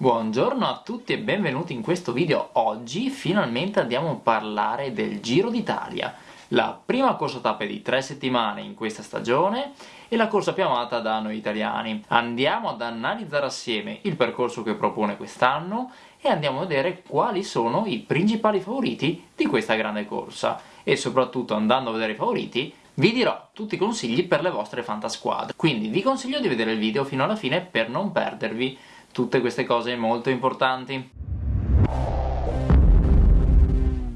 Buongiorno a tutti e benvenuti in questo video. Oggi finalmente andiamo a parlare del Giro d'Italia, la prima corsa tappe di tre settimane in questa stagione e la corsa più amata da noi italiani. Andiamo ad analizzare assieme il percorso che propone quest'anno e andiamo a vedere quali sono i principali favoriti di questa grande corsa e soprattutto andando a vedere i favoriti vi dirò tutti i consigli per le vostre fantasquadre, quindi vi consiglio di vedere il video fino alla fine per non perdervi tutte queste cose molto importanti.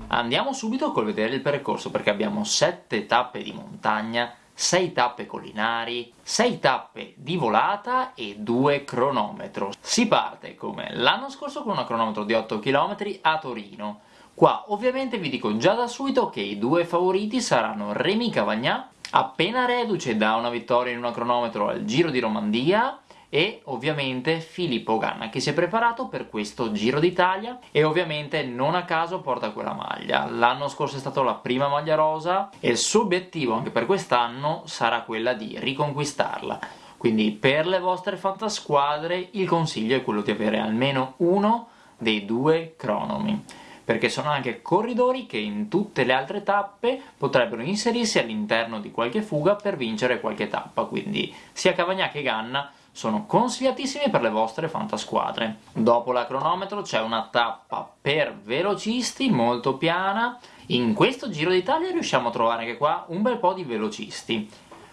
Andiamo subito col vedere il percorso perché abbiamo 7 tappe di montagna, 6 tappe collinari, 6 tappe di volata e 2 cronometro. Si parte come l'anno scorso con un cronometro di 8 km a Torino. Qua ovviamente vi dico già da subito che i due favoriti saranno Remy Cavagnà, appena reduce da una vittoria in un cronometro al Giro di Romandia, e ovviamente Filippo Ganna che si è preparato per questo Giro d'Italia e ovviamente non a caso porta quella maglia. L'anno scorso è stata la prima maglia rosa e il suo obiettivo anche per quest'anno sarà quella di riconquistarla. Quindi per le vostre fantasquadre il consiglio è quello di avere almeno uno dei due cronomi perché sono anche corridori che in tutte le altre tappe potrebbero inserirsi all'interno di qualche fuga per vincere qualche tappa, quindi sia Cavagna che Ganna sono consigliatissimi per le vostre fantasquadre. Dopo la cronometro c'è una tappa per velocisti molto piana, in questo Giro d'Italia riusciamo a trovare anche qua un bel po' di velocisti.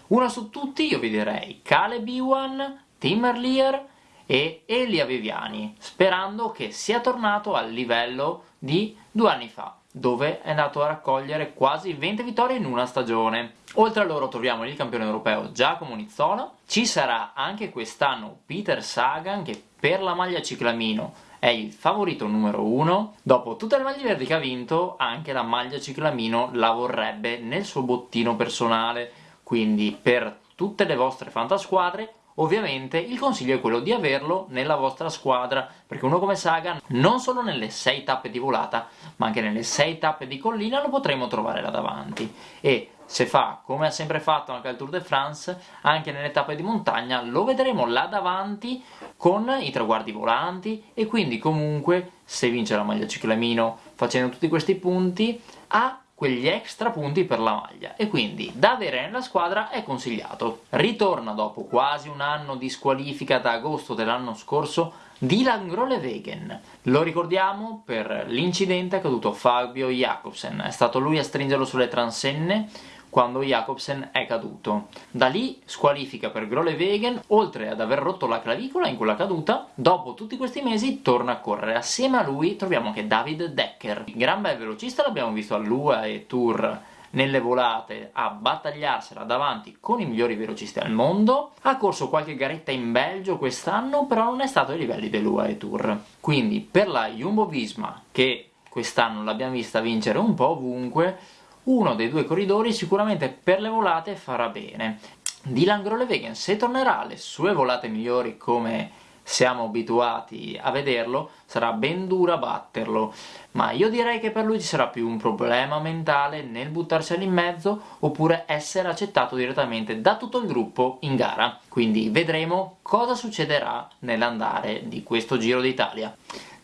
Uno su tutti io vi direi Caleb Iwan, Tim Erlier e Elia Viviani, sperando che sia tornato al livello di due anni fa dove è andato a raccogliere quasi 20 vittorie in una stagione. Oltre a loro troviamo il campione europeo Giacomo Nizzola, ci sarà anche quest'anno Peter Sagan che per la maglia ciclamino è il favorito numero uno. Dopo tutte le maglie verdi che ha vinto, anche la maglia ciclamino la vorrebbe nel suo bottino personale, quindi per tutte le vostre fantasquadre Ovviamente il consiglio è quello di averlo nella vostra squadra, perché uno come Sagan non solo nelle 6 tappe di volata, ma anche nelle 6 tappe di collina lo potremo trovare là davanti. E se fa come ha sempre fatto anche al Tour de France, anche nelle tappe di montagna lo vedremo là davanti con i traguardi volanti e quindi comunque se vince la maglia ciclamino facendo tutti questi punti ha quegli extra punti per la maglia e quindi da avere nella squadra è consigliato. Ritorna dopo quasi un anno di squalifica da agosto dell'anno scorso Dylan Grolevegen. Lo ricordiamo per l'incidente accaduto a Fabio Jacobsen, è stato lui a stringerlo sulle transenne quando Jacobsen è caduto. Da lì squalifica per Grolevegen, oltre ad aver rotto la clavicola in quella caduta, dopo tutti questi mesi torna a correre. Assieme a lui troviamo anche David Decker. Gran bel velocista l'abbiamo visto all'UA e Tour nelle volate a battagliarsela davanti con i migliori velocisti al mondo, ha corso qualche garetta in Belgio quest'anno, però non è stato ai livelli dell'UAE Tour. Quindi per la Jumbo-Visma, che quest'anno l'abbiamo vista vincere un po' ovunque, uno dei due corridori sicuramente per le volate farà bene. Dylan Grolevegan se tornerà alle sue volate migliori come siamo abituati a vederlo, sarà ben dura batterlo, ma io direi che per lui ci sarà più un problema mentale nel buttarsi in mezzo oppure essere accettato direttamente da tutto il gruppo in gara. Quindi vedremo cosa succederà nell'andare di questo Giro d'Italia.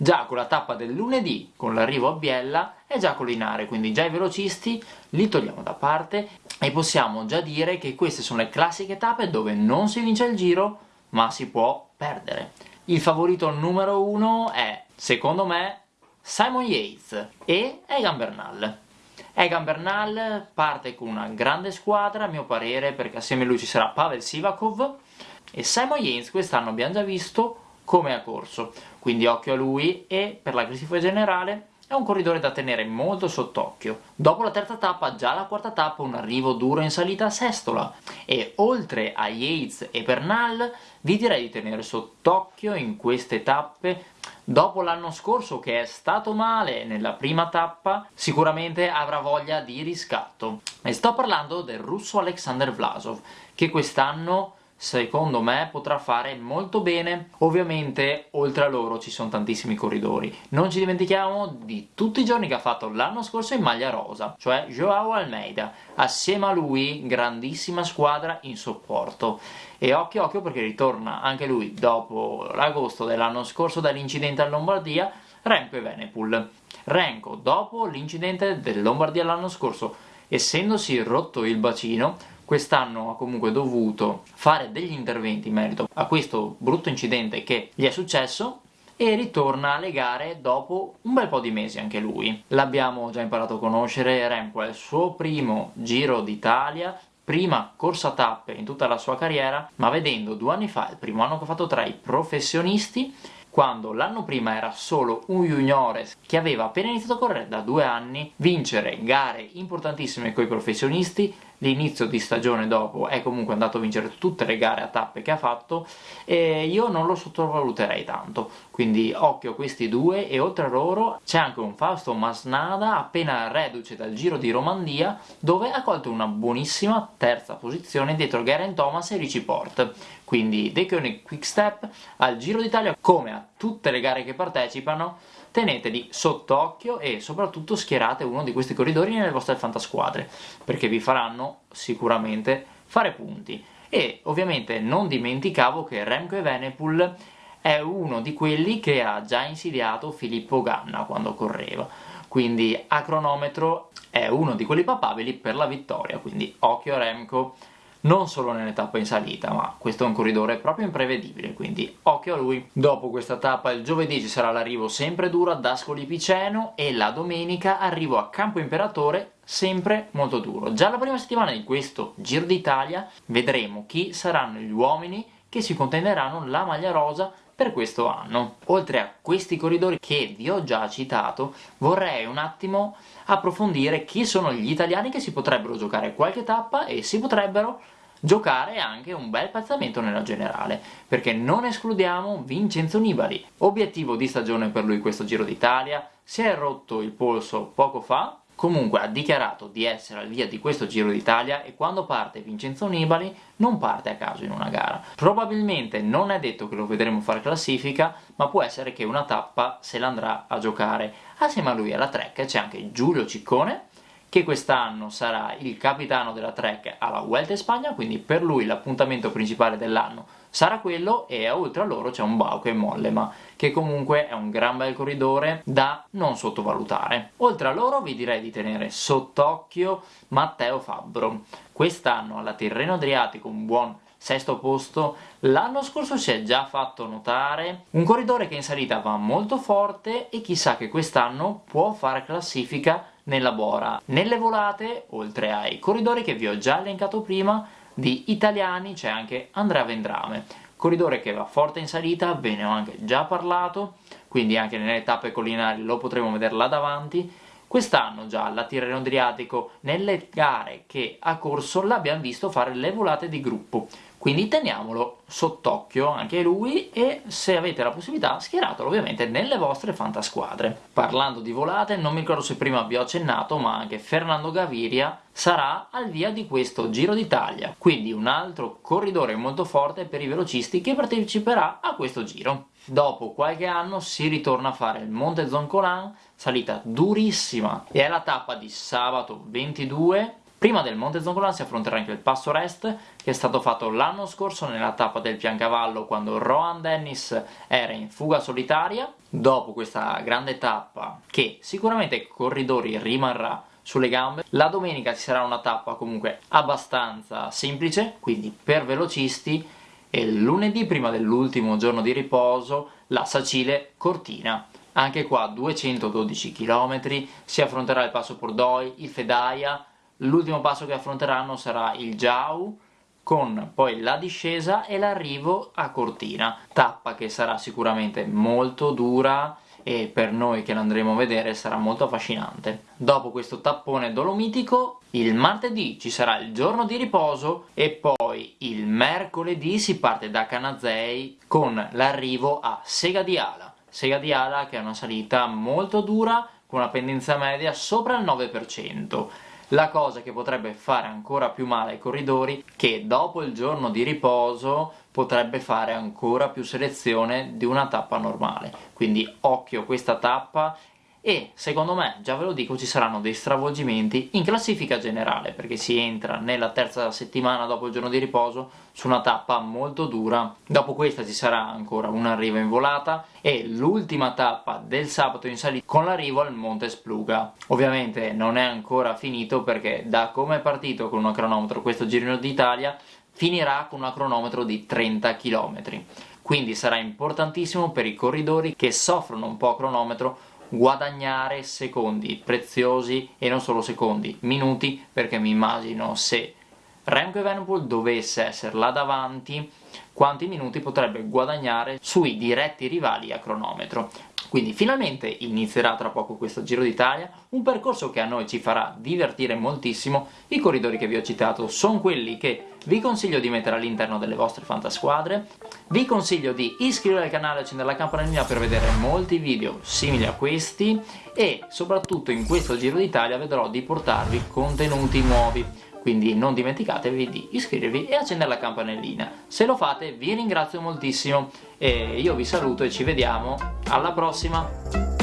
Già con la tappa del lunedì, con l'arrivo a Biella, è già collinare, quindi già i velocisti li togliamo da parte e possiamo già dire che queste sono le classiche tappe dove non si vince il giro, ma si può perdere. Il favorito numero uno è, secondo me, Simon Yates e Egan Bernal. Egan Bernal parte con una grande squadra, a mio parere, perché assieme a lui ci sarà Pavel Sivakov e Simon Yates quest'anno abbiamo già visto come ha corso, quindi occhio a lui e per la classifica generale è un corridore da tenere molto sott'occhio. Dopo la terza tappa, già la quarta tappa, un arrivo duro in salita a Sestola. E oltre a Yates e Bernal, vi direi di tenere sott'occhio in queste tappe Dopo l'anno scorso che è stato male nella prima tappa, sicuramente avrà voglia di riscatto. E sto parlando del russo Alexander Vlasov, che quest'anno secondo me potrà fare molto bene. Ovviamente oltre a loro ci sono tantissimi corridori. Non ci dimentichiamo di tutti i giorni che ha fatto l'anno scorso in maglia rosa, cioè Joao Almeida. Assieme a lui grandissima squadra in supporto. E occhio occhio perché ritorna anche lui dopo l'agosto dell'anno scorso dall'incidente a Lombardia, Remco e Venepul. Renko, dopo l'incidente del Lombardia l'anno scorso, essendosi rotto il bacino, quest'anno ha comunque dovuto fare degli interventi in merito a questo brutto incidente che gli è successo e ritorna alle gare dopo un bel po' di mesi anche lui. L'abbiamo già imparato a conoscere, Remco è il suo primo Giro d'Italia, prima corsa tappe in tutta la sua carriera, ma vedendo due anni fa, il primo anno che ha fatto tra i professionisti, quando l'anno prima era solo un juniores che aveva appena iniziato a correre da due anni, vincere gare importantissime con i professionisti, l'inizio di stagione dopo è comunque andato a vincere tutte le gare a tappe che ha fatto e io non lo sottovaluterei tanto. Quindi occhio a questi due e oltre a loro c'è anche un Fausto Masnada appena reduce dal Giro di Romandia dove ha colto una buonissima terza posizione dietro Geraint Thomas e Richie Port quindi De Koenig Quickstep al Giro d'Italia come a tutte le gare che partecipano teneteli sott'occhio e soprattutto schierate uno di questi corridori nelle vostre fantasquadre perché vi faranno sicuramente fare punti. E ovviamente non dimenticavo che Remco Evenepoel è uno di quelli che ha già insidiato Filippo Ganna quando correva. Quindi a cronometro è uno di quelli papabili per la vittoria. Quindi occhio a Remco non solo nelle tappe in salita, ma questo è un corridore proprio imprevedibile, quindi occhio a lui. Dopo questa tappa il giovedì ci sarà l'arrivo sempre duro ad Ascoli Piceno e la domenica arrivo a Campo Imperatore sempre molto duro. Già la prima settimana di questo Giro d'Italia vedremo chi saranno gli uomini che si contenderanno la maglia rosa per questo anno. Oltre a questi corridori che vi ho già citato, vorrei un attimo approfondire chi sono gli italiani che si potrebbero giocare qualche tappa e si potrebbero giocare anche un bel piazzamento nella generale, perché non escludiamo Vincenzo Nibali. Obiettivo di stagione per lui questo Giro d'Italia, si è rotto il polso poco fa, comunque ha dichiarato di essere al via di questo Giro d'Italia e quando parte Vincenzo Nibali non parte a caso in una gara. Probabilmente non è detto che lo vedremo fare classifica, ma può essere che una tappa se l'andrà a giocare. Assieme a lui alla Trek c'è anche Giulio Ciccone, che quest'anno sarà il capitano della Trek alla Vuelta in Spagna, quindi per lui l'appuntamento principale dell'anno sarà quello e oltre a loro c'è un Bauke Mollema che comunque è un gran bel corridore da non sottovalutare. Oltre a loro vi direi di tenere sott'occhio Matteo Fabbro. Quest'anno alla Tirreno Adriatico un buon sesto posto, l'anno scorso si è già fatto notare, un corridore che in salita va molto forte e chissà che quest'anno può fare classifica nella Bora. Nelle volate, oltre ai corridori che vi ho già elencato prima, di italiani c'è anche Andrea Vendrame, corridore che va forte in salita, ve ne ho anche già parlato, quindi anche nelle tappe collinari lo potremo vedere là davanti. Quest'anno già alla Tirreno Adriatico, nelle gare che ha corso, l'abbiamo visto fare le volate di gruppo, quindi teniamolo sott'occhio anche lui e se avete la possibilità schieratelo ovviamente nelle vostre fantasquadre. Parlando di volate, non mi ricordo se prima vi ho accennato, ma anche Fernando Gaviria sarà al via di questo Giro d'Italia, quindi un altro corridore molto forte per i velocisti che parteciperà a questo giro. Dopo qualche anno si ritorna a fare il Monte Zoncolan, salita durissima, e è la tappa di sabato 22 Prima del Monte Zoncolan si affronterà anche il Passo Rest, che è stato fatto l'anno scorso nella tappa del Piancavallo quando Rohan Dennis era in fuga solitaria. Dopo questa grande tappa, che sicuramente ai corridori rimarrà sulle gambe, la domenica ci sarà una tappa comunque abbastanza semplice, quindi per velocisti, e lunedì, prima dell'ultimo giorno di riposo, la Sacile Cortina. Anche qua 212 km, si affronterà il Passo Pordoi, il Fedaia, L'ultimo passo che affronteranno sarà il Jau, con poi la discesa e l'arrivo a Cortina, tappa che sarà sicuramente molto dura e per noi che l'andremo a vedere sarà molto affascinante. Dopo questo tappone dolomitico, il martedì ci sarà il giorno di riposo e poi il mercoledì si parte da Canazei con l'arrivo a Sega di Ala. Sega di Ala che è una salita molto dura con una pendenza media sopra il 9%. La cosa che potrebbe fare ancora più male ai corridori, che dopo il giorno di riposo potrebbe fare ancora più selezione di una tappa normale. Quindi occhio questa tappa e secondo me, già ve lo dico, ci saranno dei stravolgimenti in classifica generale perché si entra nella terza settimana dopo il giorno di riposo su una tappa molto dura. Dopo questa ci sarà ancora un arrivo in volata e l'ultima tappa del sabato in salita con l'arrivo al Monte Spluga ovviamente non è ancora finito perché da come è partito con un cronometro questo Girino d'Italia finirà con un cronometro di 30 km quindi sarà importantissimo per i corridori che soffrono un po' a cronometro guadagnare secondi preziosi e non solo secondi, minuti, perché mi immagino se Remco Evenepoel dovesse essere là davanti quanti minuti potrebbe guadagnare sui diretti rivali a cronometro quindi finalmente inizierà tra poco questo Giro d'Italia, un percorso che a noi ci farà divertire moltissimo, i corridori che vi ho citato sono quelli che vi consiglio di mettere all'interno delle vostre fantasquadre, vi consiglio di iscrivervi al canale e accendere la campanellina per vedere molti video simili a questi e soprattutto in questo Giro d'Italia vedrò di portarvi contenuti nuovi quindi non dimenticatevi di iscrivervi e accendere la campanellina. Se lo fate vi ringrazio moltissimo e io vi saluto e ci vediamo alla prossima!